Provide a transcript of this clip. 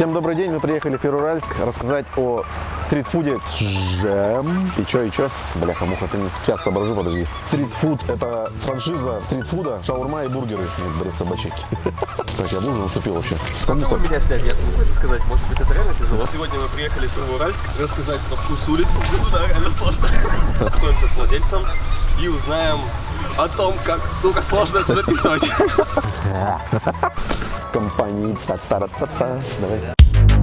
Всем добрый день, мы приехали в Перуральск рассказать о стритфуде Джем. И чё, и чё? Бляха-муха, ты не сейчас соображу, подожди. Стритфуд – это франшиза стритфуда, шаурма и бургеры, как говорится, собачки. Так, я ужин уступил вообще. Самуса. меня снять? Я смогу это сказать? Может быть, это реально тяжело? Сегодня мы приехали в Первоуральск рассказать про вкус улиц. Ну да, реально сложно. Знакомимся с владельцем и узнаем о том, как, сука, сложно это записывать. Компании та та та та Давай.